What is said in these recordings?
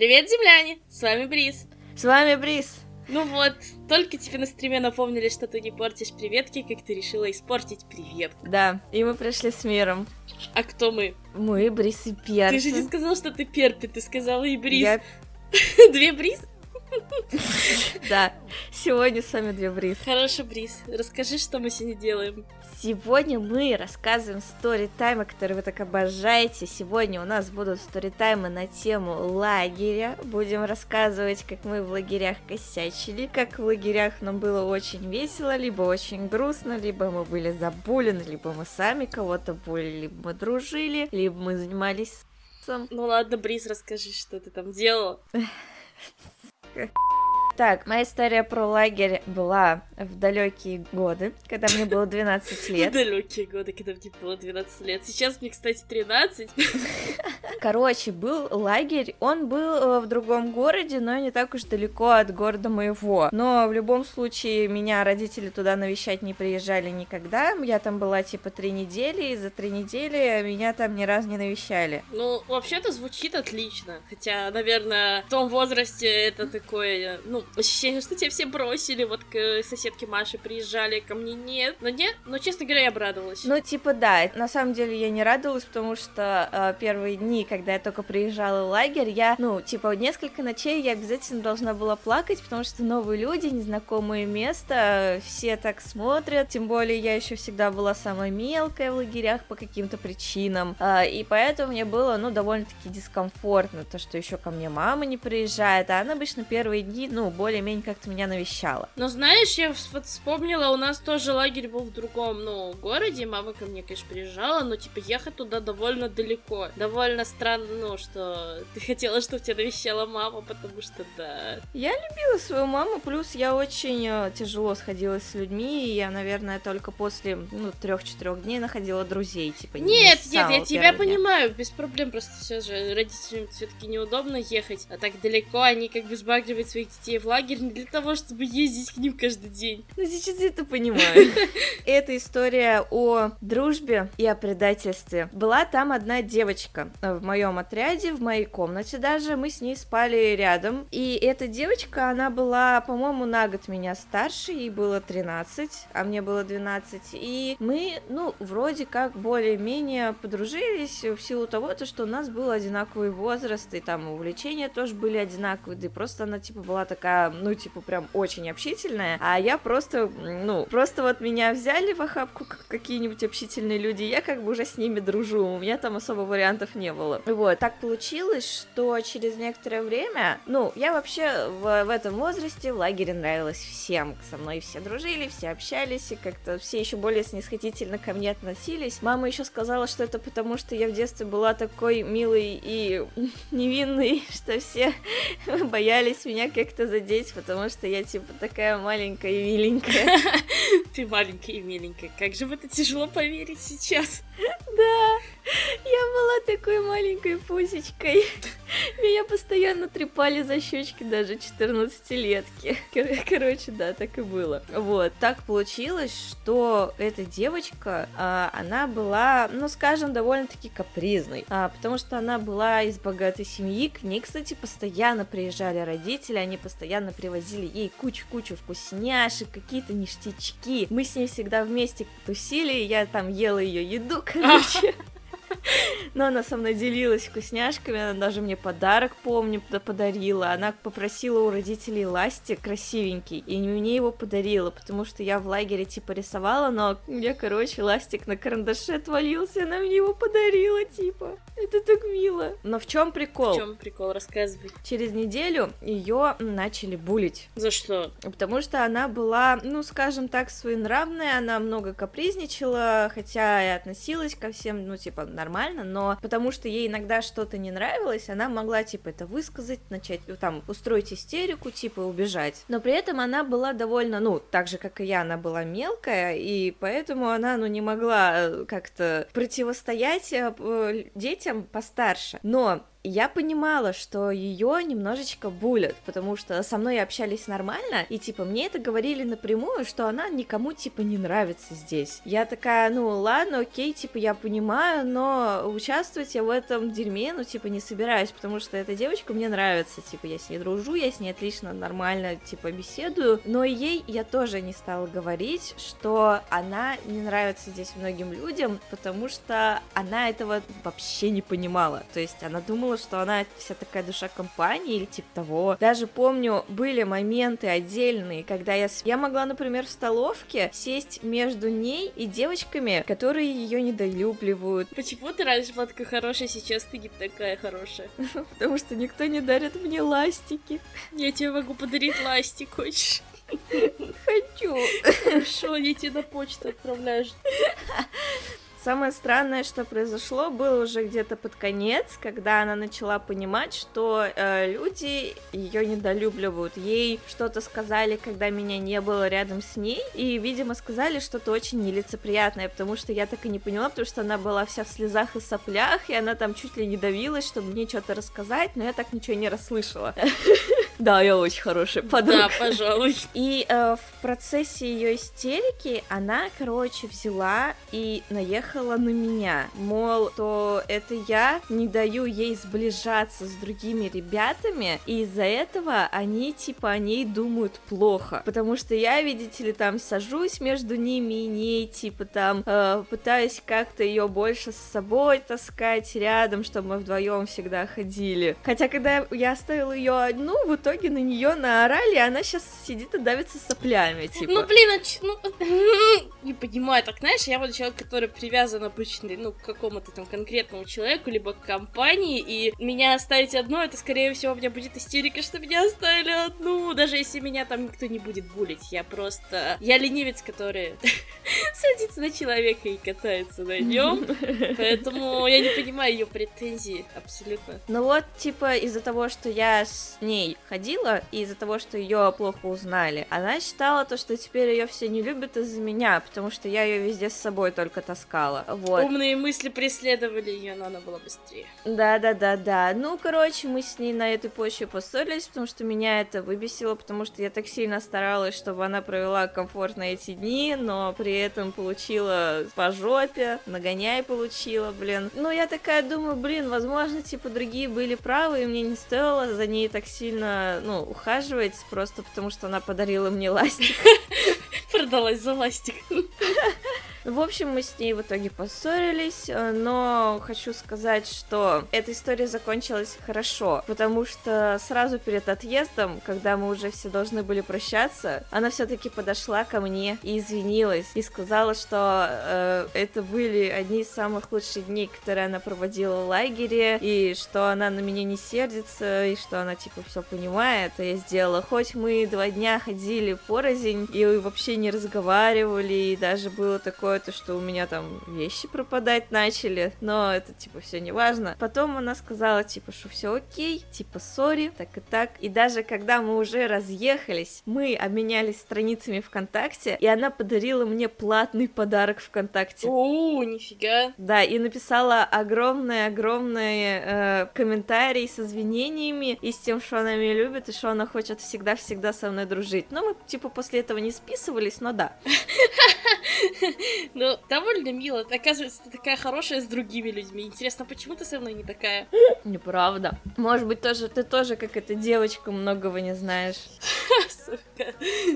Привет, земляне! С вами Бриз. С вами Бриз. Ну вот, только тебе на стриме напомнили, что ты не портишь приветки, как ты решила испортить привет. Да, и мы пришли с миром. А кто мы? Мы, Бриз и Перпи. Ты же не сказал, что ты Перпи, ты сказала и Бриз. Я... Две Бриз? Да, сегодня с вами две Бриз. Хорошо, Бриз, расскажи, что мы сегодня делаем. Сегодня мы рассказываем сторитаймы, которые вы так обожаете. Сегодня у нас будут сторитаймы на тему лагеря. Будем рассказывать, как мы в лагерях косячили, как в лагерях нам было очень весело, либо очень грустно, либо мы были забулены, либо мы сами кого-то булили, либо мы дружили, либо мы занимались сексом. Ну ладно, Бриз, расскажи, что ты там делала. Okay. Так, моя история про лагерь была в далекие годы, когда мне было 12 лет. В далекие годы, когда мне было 12 лет. Сейчас мне, кстати, 13. Короче, был лагерь, он был э, в другом городе, но не так уж далеко от города моего. Но в любом случае меня родители туда навещать не приезжали никогда. Я там была типа три недели, и за три недели меня там ни разу не навещали. Ну, вообще-то звучит отлично. Хотя, наверное, в том возрасте это такое, ну, ощущение, что тебя все бросили, вот к соседке Маше приезжали, ко мне нет. Но нет, но, честно говоря, я обрадовалась. Ну, типа, да, на самом деле я не радовалась, потому что э, первые дни, когда я только приезжала в лагерь, я, ну, типа, несколько ночей я обязательно должна была плакать, потому что новые люди, незнакомые места, все так смотрят, тем более я еще всегда была самая мелкая в лагерях по каким-то причинам, э, и поэтому мне было, ну, довольно-таки дискомфортно, то, что еще ко мне мама не приезжает, а она обычно первые дни, ну, более-менее как-то меня навещала. Но знаешь, я вот вспомнила, у нас тоже лагерь был в другом, ну, городе, мама ко мне, конечно, приезжала, но, типа, ехать туда довольно далеко. Довольно странно, ну, что ты хотела, чтобы тебя навещала мама, потому что, да. Я любила свою маму, плюс я очень э, тяжело сходилась с людьми, и я, наверное, только после, ну, трех-четырех дней находила друзей, типа, Нет, не нет, я тебя понимаю, без проблем, просто все же родителям все-таки неудобно ехать, а так далеко они как бы сбагривают своих детей в лагерь не для того, чтобы ездить к ним каждый день. Ну, сейчас я это понимаю. Это история о дружбе и о предательстве. Была там одна девочка в моем отряде, в моей комнате даже. Мы с ней спали рядом. И эта девочка, она была, по-моему, на год меня старше. Ей было 13, а мне было 12. И мы, ну, вроде как более-менее подружились в силу того, то, что у нас был одинаковый возраст, и там увлечения тоже были одинаковые. Да и просто она, типа, была такая, ну, типа, прям очень общительная, а я просто, ну, просто вот меня взяли в охапку как какие-нибудь общительные люди, я как бы уже с ними дружу, у меня там особо вариантов не было. Вот, так получилось, что через некоторое время, ну, я вообще в, в этом возрасте в лагере нравилась всем, со мной все дружили, все общались, и как-то все еще более снисходительно ко мне относились. Мама еще сказала, что это потому, что я в детстве была такой милой и невинной, что все боялись меня как-то задеть, потому что я типа такая маленькая и миленькая. Ты маленькая и миленькая. Как же в это тяжело поверить сейчас. Да, я была такой маленькой пусечкой. Меня постоянно трепали за щечки даже 14-летки. Кор- короче, да, так и было. Вот, так получилось, что эта девочка, а, она была, ну, скажем, довольно-таки капризной, а, потому что она была из богатой семьи, к ней, кстати, постоянно приезжали родители, они постоянно привозили ей кучу-кучу вкусняшек, какие-то ништячки. Мы с ней всегда вместе тусили, я там ела ее еду, короче. @웃 Но она со мной делилась вкусняшками, она даже мне подарок, помню, подарила. Она попросила у родителей ластик красивенький, и мне его подарила, потому что я в лагере типа рисовала, но у меня, короче, ластик на карандаше отвалился, она мне его подарила, типа. Это так мило. Но в чем прикол? В чем прикол? Рассказывай. Через неделю ее начали булить. За что? Потому что она была, ну, скажем так, своенравная, она много капризничала, хотя и относилась ко всем, ну, типа, нормально, но потому что ей иногда что-то не нравилось, она могла, типа, это высказать, начать, ну, там, устроить истерику, типа, убежать. Но при этом она была довольно, ну, так же, как и я, она была мелкая, и поэтому она, ну, не могла э, как-то противостоять э, детям постарше. Но я понимала, что ее немножечко булят, потому что со мной общались нормально, и типа мне это говорили напрямую, что она никому типа не нравится здесь. Я такая, ну ладно, окей, типа я понимаю, но участвовать я в этом дерьме, ну типа не собираюсь, потому что эта девочка мне нравится, типа я с ней дружу, я с ней отлично, нормально, типа беседую, но ей я тоже не стала говорить, что она не нравится здесь многим людям, потому что она этого вообще не понимала, то есть она думала, что она вся такая душа компании или типа того. Даже помню, были моменты отдельные, когда я, я могла, например, в столовке сесть между ней и девочками, которые ее недолюбливают. Почему ты раньше была такая хорошая, сейчас ты не такая хорошая? Потому что никто не дарит мне ластики. Я тебе могу подарить ластик, хочешь? Хочу. Хорошо, я тебе на почту отправляю. Самое странное, что произошло, было уже где-то под конец, когда она начала понимать, что э, люди ее недолюбливают. Ей что-то сказали, когда меня не было рядом с ней, и, видимо, сказали что-то очень нелицеприятное, потому что я так и не поняла, потому что она была вся в слезах и соплях, и она там чуть ли не давилась, чтобы мне что-то рассказать, но я так ничего не расслышала. Да, я очень хорошая подруга. Да, пожалуй. И э, в процессе ее истерики она, короче, взяла и наехала на меня. Мол, то это я не даю ей сближаться с другими ребятами, и из-за этого они, типа, о ней думают плохо. Потому что я, видите ли, там сажусь между ними и ней, типа, там, э, пытаюсь как-то ее больше с собой таскать рядом, чтобы мы вдвоем всегда ходили. Хотя, когда я оставила ее одну, в итоге итоге на нее наорали, и она сейчас сидит и давится соплями, типа. Ну, блин, а ч... ну, не понимаю, так, знаешь, я вот человек, который привязан обычно, ну, к какому-то там конкретному человеку, либо к компании, и меня оставить одну, это, скорее всего, у меня будет истерика, что меня оставили одну, даже если меня там никто не будет булить, я просто... Я ленивец, который на человека и катается на нем, поэтому я не понимаю ее претензии абсолютно. Ну вот, типа, из-за того, что я с ней ходила ходила, и из-за того, что ее плохо узнали, она считала то, что теперь ее все не любят из-за меня, потому что я ее везде с собой только таскала. Вот. Умные мысли преследовали ее, но она была быстрее. Да, да, да, да. Ну, короче, мы с ней на этой почве поссорились, потому что меня это выбесило, потому что я так сильно старалась, чтобы она провела комфортно эти дни, но при этом получила по жопе, нагоняй получила, блин. Ну, я такая думаю, блин, возможно, типа, другие были правы, и мне не стоило за ней так сильно ну, ухаживать, просто потому что она подарила мне ластик. Продалась за ластик. В общем, мы с ней в итоге поссорились, э, но хочу сказать, что эта история закончилась хорошо, потому что сразу перед отъездом, когда мы уже все должны были прощаться, она все-таки подошла ко мне и извинилась, и сказала, что э, это были одни из самых лучших дней, которые она проводила в лагере, и что она на меня не сердится, и что она типа все понимает, и я сделала. Хоть мы два дня ходили порознь и вообще не разговаривали, и даже было такое такое, то что у меня там вещи пропадать начали, но это типа все не важно. Потом она сказала типа, что все окей, типа сори, так и так. И даже когда мы уже разъехались, мы обменялись страницами ВКонтакте, и она подарила мне платный подарок ВКонтакте. О, нифига. Да, и написала огромные-огромные э, комментарии с извинениями и с тем, что она меня любит и что она хочет всегда-всегда со мной дружить. Но мы типа после этого не списывались, но да. Ну, довольно мило. Оказывается, ты такая хорошая с другими людьми. Интересно, почему ты со мной не такая? Неправда. Может быть, тоже ты тоже, как эта девочка, многого не знаешь. Сука.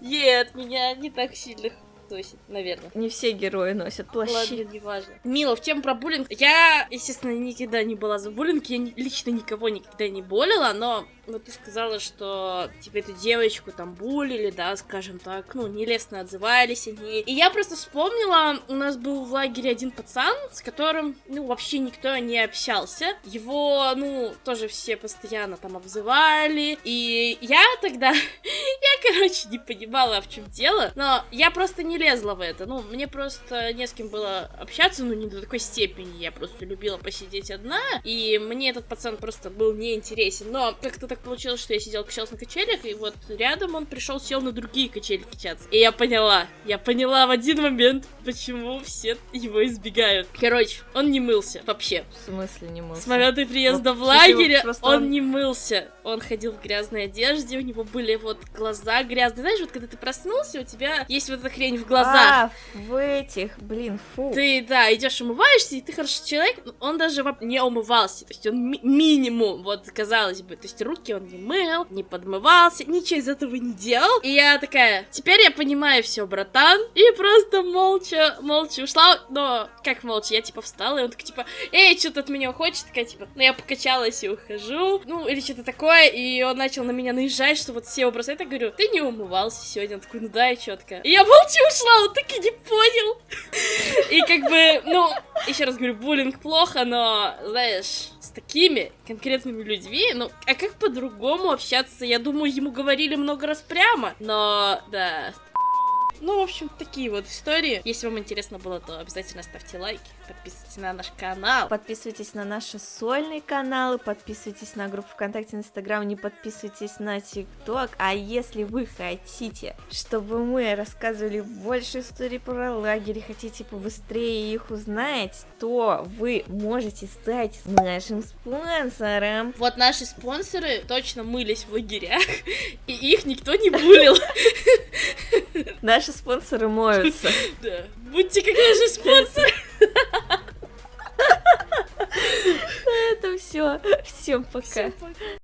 Нет, меня не так сильно носит, наверное. Не все герои носят плащи. Ладно, не важно. Мила, в тему про буллинг. Я, естественно, никогда не была за буллинг, я лично никого никогда не болела, но ну, ты сказала, что, типа, эту девочку там булили, да, скажем так, ну, нелестно отзывались о ней. И я просто вспомнила, у нас был в лагере один пацан, с которым, ну, вообще никто не общался. Его, ну, тоже все постоянно там обзывали. И я тогда, я, короче, не понимала, в чем дело, но я просто не не лезла в это. Ну, мне просто не с кем было общаться, ну, не до такой степени. Я просто любила посидеть одна, и мне этот пацан просто был неинтересен. Но как-то так получилось, что я сидела, качалась на качелях, и вот рядом он пришел, сел на другие качели качаться. И я поняла, я поняла в один момент, почему все его избегают. Короче, он не мылся вообще. В смысле не мылся? С момента приезда Ну, в просто он он- не мылся. Он ходил в грязной одежде, у него были вот глаза грязные. Знаешь, вот когда ты проснулся, у тебя есть вот эта хрень в глазах. А, в этих, блин, фу. Ты, да, идешь умываешься, и ты хороший человек, он даже не умывался, то есть он ми- минимум, вот, казалось бы, то есть руки он не мыл, не подмывался, ничего из этого не делал, и я такая, теперь я понимаю все, братан, и просто молча, молча ушла, но, как молча, я, типа, встала, и он такой, типа, эй, что-то от меня хочет, такая, типа, ну, я покачалась и ухожу, ну, или что-то такое, и он начал на меня наезжать, что вот все бросают, я говорю, ты не умывался сегодня, он такой, ну да, и четко, и я молча ушла, он так и не понял, и как бы, ну, еще раз говорю, буллинг плохо, но, знаешь, с такими конкретными людьми, ну, а как по-другому общаться? Я думаю, ему говорили много раз прямо, но, да. Ну, в общем, такие вот истории. Если вам интересно было, то обязательно ставьте лайки, подписывайтесь на наш канал. Подписывайтесь на наши сольные каналы, подписывайтесь на группу ВКонтакте, Инстаграм, не подписывайтесь на ТикТок. А если вы хотите, чтобы мы рассказывали больше историй про лагерь, хотите побыстрее их узнать, то вы можете стать нашим спонсором. Вот наши спонсоры точно мылись в лагерях, и их никто не булил наши спонсоры моются. Да. Будьте как наши спонсоры. На этом все. Всем пока. Всем пока.